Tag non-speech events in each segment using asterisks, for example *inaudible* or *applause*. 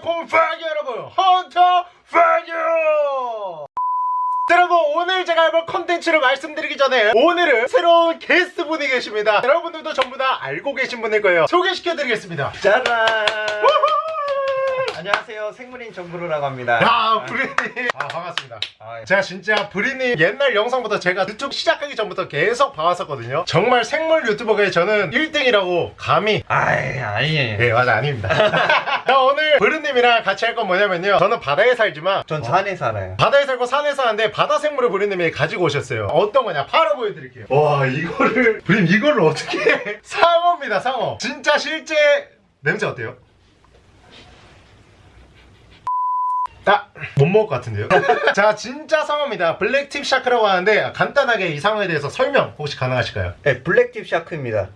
달콤 파기 여러분. 헌터 파기 여러분 오늘 제가 해볼 컨텐츠를 말씀드리기 전에 오늘은 새로운 게스트분이 계십니다. 여러분들도 전부 다 알고 계신 분일 거예요. 소개시켜드리겠습니다. 짜란! 안녕하세요. 생물인 정브르라고 합니다. 야 브르님 아 반갑습니다 아, 예. 제가 진짜 브르님 옛날 영상부터 제가 유튜브 시작하기 전부터 계속 봐왔었거든요 정말 생물 유튜버계 저는 1등이라고 감히 아이, 아니에요. 네 맞아 아닙니다 *laughs* 자 오늘 브르님이랑 같이 할 건 뭐냐면요 저는 바다에 살지만 전 산에 살아요. 바다에 살고 산에 사는데 바다 생물을 브르님이 가지고 오셨어요 어떤 거냐 바로 보여드릴게요 와 이거를 브르님 이거를 어떻게 해? *laughs* 상어입니다 상어 진짜 실제 냄새 어때요? 아, 못 먹을 것 같은데요? *laughs* 자, 진짜 상어입니다. blacktip shark라고 하는데 간단하게 이 상어에 대해서 설명 혹시 가능하실까요? 네, blacktip shark입니다.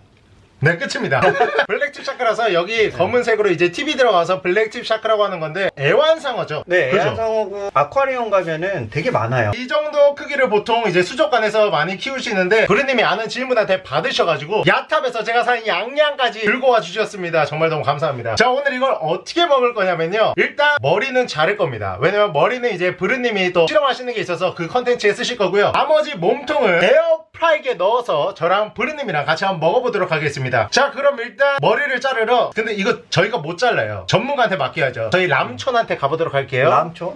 네, 끝입니다. *laughs* blacktip shark라서 여기 검은색으로 이제 tip이 들어가서 blacktip shark라고 하는 건데 애완상어죠? 네, 그죠? 애완상어고 아쿠아리움 가면은 되게 많아요. 이 정도 크기를 보통 이제 수족관에서 많이 키우시는데 브르님이 아는 지인분한테 받으셔가지고 야탑에서 제가 산 양양까지 들고 와 주셨습니다 정말 너무 감사합니다 자 오늘 이걸 어떻게 먹을 거냐면요 일단 머리는 자를 겁니다 왜냐면 머리는 이제 브르님이 또 실험하시는 게 있어서 그 컨텐츠에 쓰실 거고요 나머지 몸통을 에어 프라이기에 넣어서 저랑 브르님이랑 같이 한번 먹어보도록 하겠습니다 자 그럼 일단 머리를 자르러 근데 이거 저희가 못 잘라요 전문가한테 맡겨야죠 저희 람촌한테 가보도록 할게요 람초?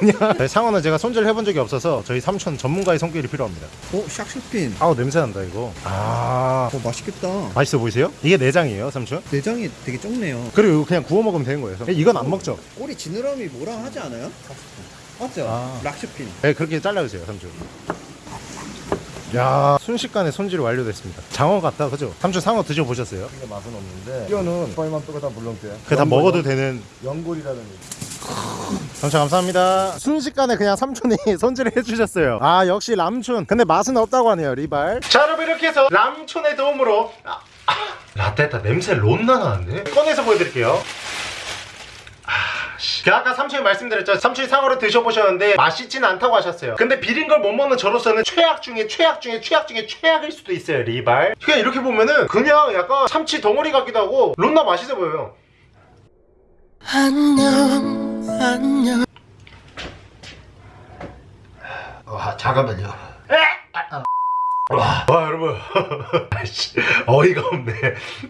그냥 저희 상어는 제가 손질 해본 적이 없어서 저희 삼촌 전문가의 손길이 필요합니다 어, 샥스핀. 아우 냄새 난다 이거 아 어, 맛있겠다. 맛있어 보이세요? 이게 내장이에요 삼촌? 내장이 되게 적네요. 그리고 그냥 구워 먹으면 되는 거예요 이건 안 먹죠? 꼬리 지느러미 뭐라 하지 않아요? 맞죠? 아. 락슈핀. 네 그렇게 잘라주세요 삼촌 야 순식간에 손질이 완료됐습니다 장어 같다 그죠? 삼촌 상어 드셔보셨어요? 근데 맛은 없는데 뼈는 뼈만 뼈가 다 물렁뼈야 그게 다 먹어도 되는 연골이라는 얘기 삼촌 감사합니다 순식간에 그냥 삼촌이 *laughs* 손질을 해주셨어요 아 역시 람촌 근데 맛은 없다고 하네요 리발 자 여러분 이렇게 해서 람촌의 도움으로 아, 아, 라떼타 냄새 론나 나는데 꺼내서 보여드릴게요 아, 씨. 그 아까 삼촌이 말씀드렸죠. 삼촌이 상어를 드셔보셨는데 맛있진 않다고 하셨어요. 근데 비린 걸 못 먹는 저로서는 최악 중에 최악 중에 최악 중에 최악일 수도 있어요 리발. 그냥 이렇게 보면은 그냥 약간 참치 덩어리 같기도 하고 론나 맛있어 보여요. 와 잠깐만요 와, 와 여러분. *laughs* 어이가 없네.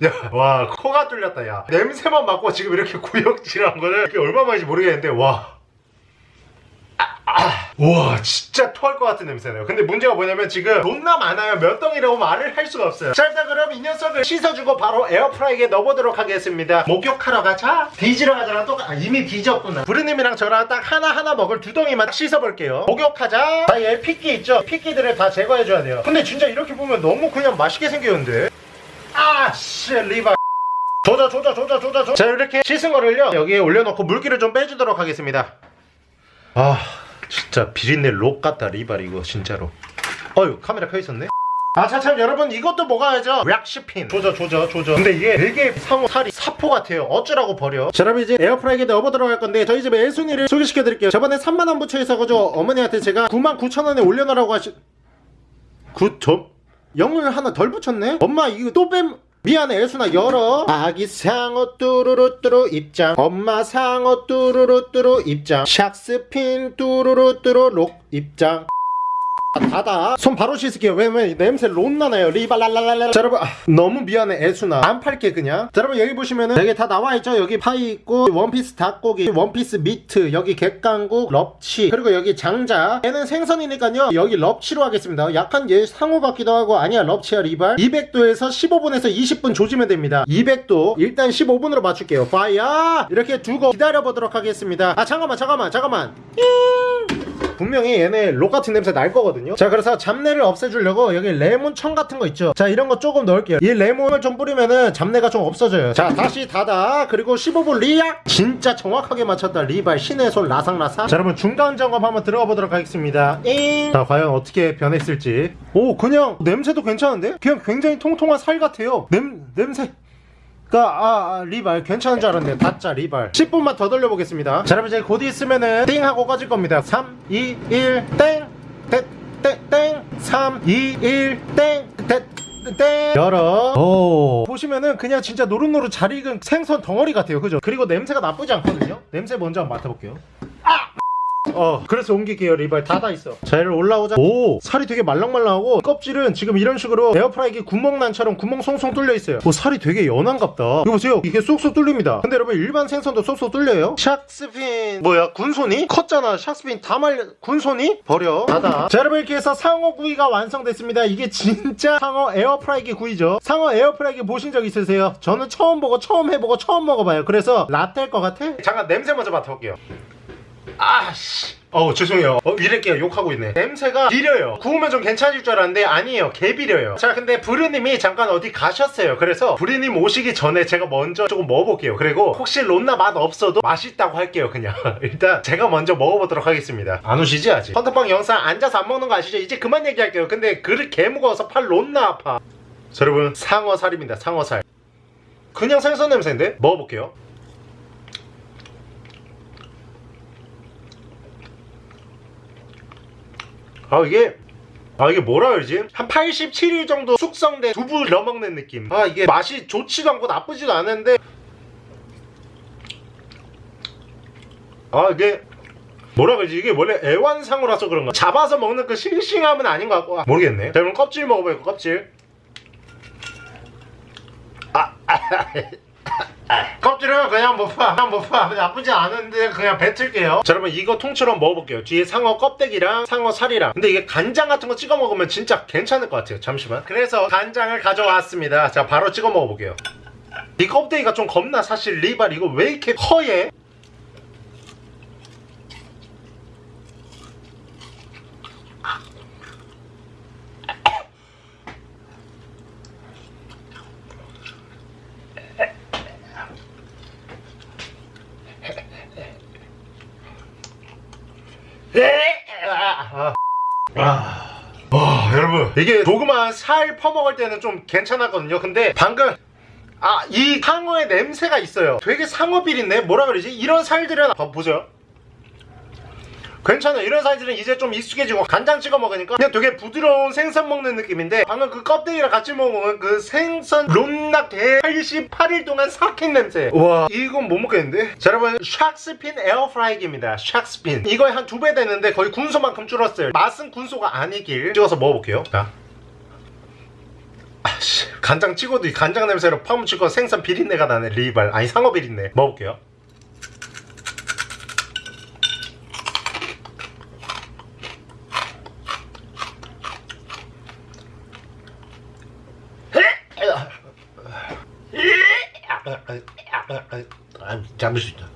야, 와 코가 뚫렸다 야. 냄새만 맡고 지금 이렇게 구역질한 거는 이게 얼마 만인지 모르겠는데 와 우와 진짜 토할 것 같은 냄새네요. 근데 문제가 뭐냐면 지금 존나 많아요. 몇 덩이라고 말을 할 수가 없어요. 자 일단 그럼 이 녀석을 씻어주고 바로 에어프라이기에 넣어보도록 하겠습니다. 목욕하러 가자. 뒤지러 가자랑 똑같 아, 이미 뒤졌구나. 부르님이랑 저랑 딱 하나하나 먹을 두 덩이만 씻어볼게요. 목욕하자. 자얘 핏기 있죠? 핏기들을 다 제거해줘야 돼요. 근데 진짜 이렇게 보면 너무 그냥 맛있게 생겼는데? 아씨 리바. 조져 조져 조져 조져 조져. 자 이렇게 씻은 거를요. 여기에 올려놓고 물기를 좀 빼주도록 하겠습니다. 아 진짜 비린내 록 같다 리발 이거 진짜로. 어휴 카메라 켜있었네. 아차참 여러분 이것도 먹어야죠. 락시핀. 조져 조져 조져. 근데 이게 되게 상어 살이 사포 같아요. 어쩌라고 버려. 자 여러분 이제 에어프라이기에 넣어보도록 할 건데 저희 집에 애순이를 소개시켜 드릴게요. 저번에 3만원 부처 있어가지고 어머니한테 제가 99,000원에 올려놓으라고 하시 9점? 0을 하나 덜 붙였네? 엄마 이거 또 뺨... 미안해 애순아 열어. 아기 상어 뚜루루뚜루 입장. 엄마 상어 뚜루루뚜루 입장. 샥스핀 뚜루루뚜루 록 입장 닫아 손 바로 씻을게요. 왜냐면 냄새 론나나요. 리발랄랄랄라 자 여러분. 아, 너무 미안해 애순아. 안 팔게 그냥. 자 여러분 여기 보시면은 여기 다 나와있죠? 여기 파이 있고 원피스 닭고기 원피스 미트 여기 갯강국 럽치 그리고 여기 장자. 얘는 생선이니까요. 여기 럽치로 하겠습니다. 약간 얘 상어 같기도 하고 아니야 럽치야 리발. 200도에서 15분에서 20분 조지면 됩니다. 200도. 일단 15분으로 맞출게요. 파이야 이렇게 두고 기다려보도록 하겠습니다. 아 잠깐만 잠깐만 잠깐만 분명히 얘네 록 같은 냄새 날 거거든요. 자 그래서 잡내를 없애주려고 여기 레몬청 같은 거 있죠? 자 이런 거 조금 넣을게요. 이 레몬을 좀 뿌리면은 잡내가 좀 없어져요. 자 다시 닫아. 그리고 15분 리약 진짜 정확하게 맞췄다. 리발 신의 손 라상라상. 자 여러분 중간 점검 한번 들어가 보도록 하겠습니다. 잉. 자 과연 어떻게 변했을지. 오 그냥 냄새도 괜찮은데? 그냥 굉장히 통통한 살 같아요. 냄, 냄새. 그, 아, 아, 리발. 괜찮은 줄 알았는데. 다짜, 리발. 10분만 더 돌려보겠습니다. 자, 여러분, 이제 곧 있으면은 띵 하고 꺼질 겁니다. 3, 2, 1, 땡! 땡, 땡, 땡! 3, 2, 1, 땡! 땡! 땡 열어 오 보시면은 그냥 진짜 노릇노릇 잘 익은 생선 덩어리 같아요 그죠? 그리고 냄새가 나쁘지 않거든요 냄새 먼저 한번 맡아볼게요 어 그래서 옮길게요 리발. 닫아 있어. 자 얘를 올라오자. 오 살이 되게 말랑말랑하고 껍질은 지금 이런 식으로 에어프라이기 구멍난처럼 구멍 송송 뚫려 있어요. 오 살이 되게 연한갑다. 이거 보세요. 이게 쏙쏙 뚫립니다. 근데 여러분 일반 생선도 쏙쏙 뚫려요? 샥스핀 뭐야 군손이? 컸잖아. 샥스핀 다 말려. 군손이? 버려. 닫아. 자 여러분 이렇게 해서 상어 구이가 완성됐습니다. 이게 진짜 상어 에어프라이기 구이죠. 상어 에어프라이기 보신 적 있으세요? 저는 처음 보고 처음 해보고 처음 먹어봐요. 그래서 라떼일 것 같아? 잠깐 냄새 먼저 맡아볼게요 아씨. 어 죄송해요. 어 이럴게요 욕하고 있네. 냄새가 비려요. 구우면 좀 괜찮을 줄 알았는데 아니에요. 개 비려요. 자 근데 브르님이 잠깐 어디 가셨어요. 그래서 브르님 오시기 전에 제가 먼저 조금 먹어볼게요. 그리고 혹시 론나 맛 없어도 맛있다고 할게요 그냥. *laughs* 일단 제가 먼저 먹어보도록 하겠습니다. 안 오시지 아직? 헌터빵 영상 앉아서 안 먹는 거 아시죠? 이제 그만 얘기할게요. 근데 그릇 개 무거워서 팔 론나 아파. 자 여러분 상어살입니다. 상어살. 그냥 생선 냄새인데? 먹어볼게요 아 이게 아 이게 뭐라 그러지? 한 87일 정도 숙성된 두부 넣어먹는 느낌. 아 이게 맛이 좋지도 않고 나쁘지도 않은데. 아 이게 뭐라 그러지? 이게 원래 애완상어라서 그런가 잡아서 먹는 그 싱싱함은 아닌 것 같고. 아, 모르겠네. 자 그럼 껍질 먹어봐요 껍질? 아, 껍질은 그냥 못 봐. 그냥 못 봐. 나쁘지 않은데 그냥 뱉을게요. 자, 여러분 이거 통째로 먹어볼게요. 뒤에 상어 껍데기랑 상어 살이랑. 근데 이게 간장 같은 거 찍어 먹으면 진짜 괜찮을 것 같아요. 잠시만. 그래서 간장을 가져왔습니다. 자, 바로 찍어 먹어볼게요. 이 껍데기가 좀 겁나 사실 리발 이거 왜 이렇게 허해? 아, 아. 이게 조그만 살 퍼먹을 때는 좀 괜찮았거든요. 근데 방금 아 이 상어의 냄새가 있어요. 되게 상어 비린내 뭐라 그러지? 이런 살들은 봐 보세요 괜찮아. 이런 살들은 이제 좀 익숙해지고 간장 찍어 먹으니까 그냥 되게 부드러운 생선 먹는 느낌인데 방금 그 껍데기랑 같이 먹으면 그 생선 론낙 대 88일 동안 삭힌 냄새. 와 이건 못 먹겠는데? 자 여러분 샥스핀 에어프라이기입니다. 샥스핀. 이거에 한두 배 되는데 거의 군소만큼 줄었어요. 맛은 군소가 아니길 찍어서 먹어볼게요. 자. 아씨. 간장 찍어도 이 간장 냄새로 파묻히고 생선 비린내가 나네. 리발. 아니 상어 비린내. 먹어볼게요 아, 잠을 수 있다.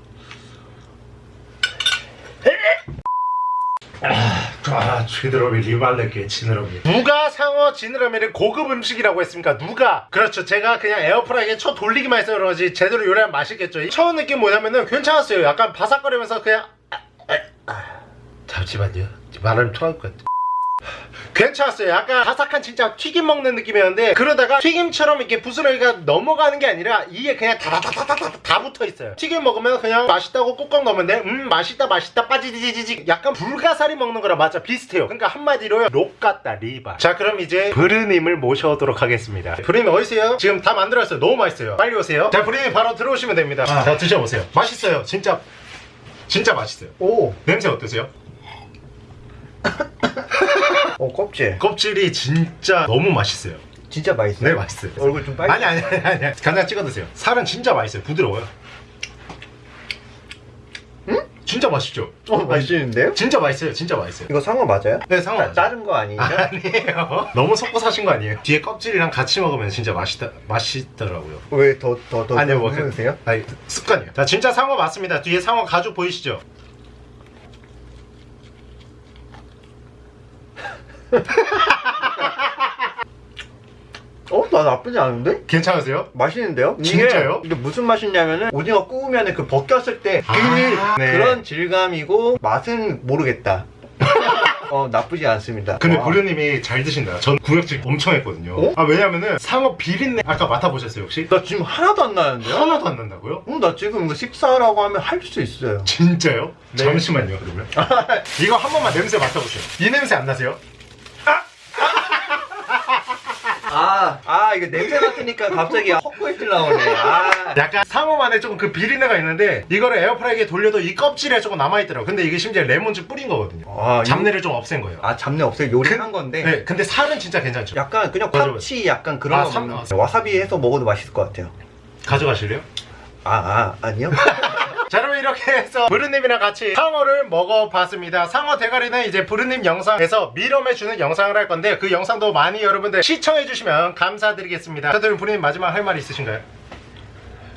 아, 지느러미 리발레게 지느러미. 누가 상어 지느러미를 고급 음식이라고 했습니까? 누가? 그렇죠. 제가 그냥 에어프라이기에 쳐 돌리기만 해서 그러지 제대로 요리하면 맛있겠죠. 처음 느낌 뭐냐면은 괜찮았어요. 약간 바삭거리면서 그냥 아, 아, 아. 잠시만요. 말을 토할 것 같아. 괜찮았어요. 약간 바삭한 진짜 튀김 먹는 느낌이었는데 그러다가 튀김처럼 이렇게 부스러기가 넘어가는 게 아니라 이게 그냥 다다다다다 다 붙어 있어요. 튀김 먹으면 그냥 맛있다고 꾹꾹 넣으면 음 맛있다 맛있다 빠지지지지 약간 불가사리 먹는 거랑 맞아 비슷해요. 그러니까 한마디로 록 같다 리바. 자 그럼 이제 브르님을 모셔오도록 하겠습니다. 브르님 어디세요? 지금 다 만들었어요. 너무 맛있어요. 빨리 오세요. 자 브르님 바로 들어오시면 됩니다. 자 드셔보세요. 맛있어요. 진짜 진짜 맛있어요. 오, 냄새 어떠세요? *laughs* 어 껍질. 껍질이 진짜 너무 맛있어요. 진짜 맛있어요. 네 맛있어요. 얼굴 좀 빨개. 아니 아니 아니 아니 간장 찍어 드세요. 살은 진짜 맛있어요. 부드러워요. 응? 진짜 맛있죠? 어, 맛있는데요? 진짜 맛있어요. 진짜 맛있어요. 이거 상어 맞아요? 네 상어 나- 맞아요. 다른 거 아니죠? 아니에요. *laughs* 너무 섞고 사신 거 아니에요? 뒤에 껍질이랑 같이 먹으면 진짜 맛있다 맛있더라고요. 왜 더 더더 아니요 뭐 해주세요? 그, 아니 습관이에요. 자 진짜 상어 맞습니다. 뒤에 상어 가죽 보이시죠? 어, 나 나쁘지 않은데? 괜찮으세요? 맛있는데요? 진짜요? 이게 무슨 맛이냐면은 오징어 구우면 그 벗겼을 때 그, 아, 네. 그런 질감이고 맛은 모르겠다. 어 나쁘지 않습니다. 근데 와. 보려님이 잘 드신다. 전 구역질 엄청 했거든요. 어? 아 왜냐면은 상어 비린내 아까 맡아보셨어요 혹시? 나 지금 하나도 안 나는데요? 하나도 안 난다고요? 어, 나 지금 이거 식사라고 하면 할 수 있어요. 진짜요? 네. 잠시만요 그러면 *laughs* 이거 한 번만 냄새 맡아보세요 이 냄새 안 나세요? 아 이거 냄새 맡으니까 갑자기 헛구역질 나오네. 아. 약간 상어만의 조금 그 비린내가 있는데 이거를 에어프라이기에 돌려도 이 껍질에 조금 남아있더라고 근데 이게 심지어 레몬즙 뿌린 거거든요 아, 이- 잡내를 좀 없앤 거예요 아, 잡내 없어요. 요리한 건데. 네, 근데 살은 진짜 괜찮죠 약간 그냥. 파치 약간 그런 아, 거 삼-. 와사비 해서 먹어도 맛있을 것 같아요. 가져가실래요? 아, 아, 아니요? *laughs* 이렇게 해서 부르님이랑 같이 상어를 먹어봤습니다 상어 대가리는 이제 부르님 영상에서 밀어매주는 영상을 할 건데 그 영상도 많이 여러분들 시청해주시면 감사드리겠습니다 자 그럼 부르님 마지막 할 말 있으신가요?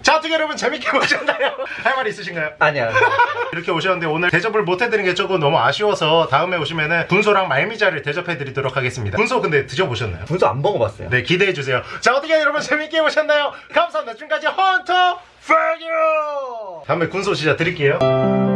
자 어떻게 여러분 재밌게 *laughs* 보셨나요? 할말 있으신가요? 아니야. *laughs* 이렇게 오셨는데 오늘 대접을 못해드린 게 조금 너무 아쉬워서 다음에 오시면은 분소랑 말미잘을 대접해드리도록 하겠습니다 분소 근데 드셔보셨나요? 분수 안 먹어봤어요. 네 기대해주세요 자 어떻게 여러분 재밌게 보셨나요? 감사합니다 지금까지 헌터 페규 다음에 군소 진짜 드릴게요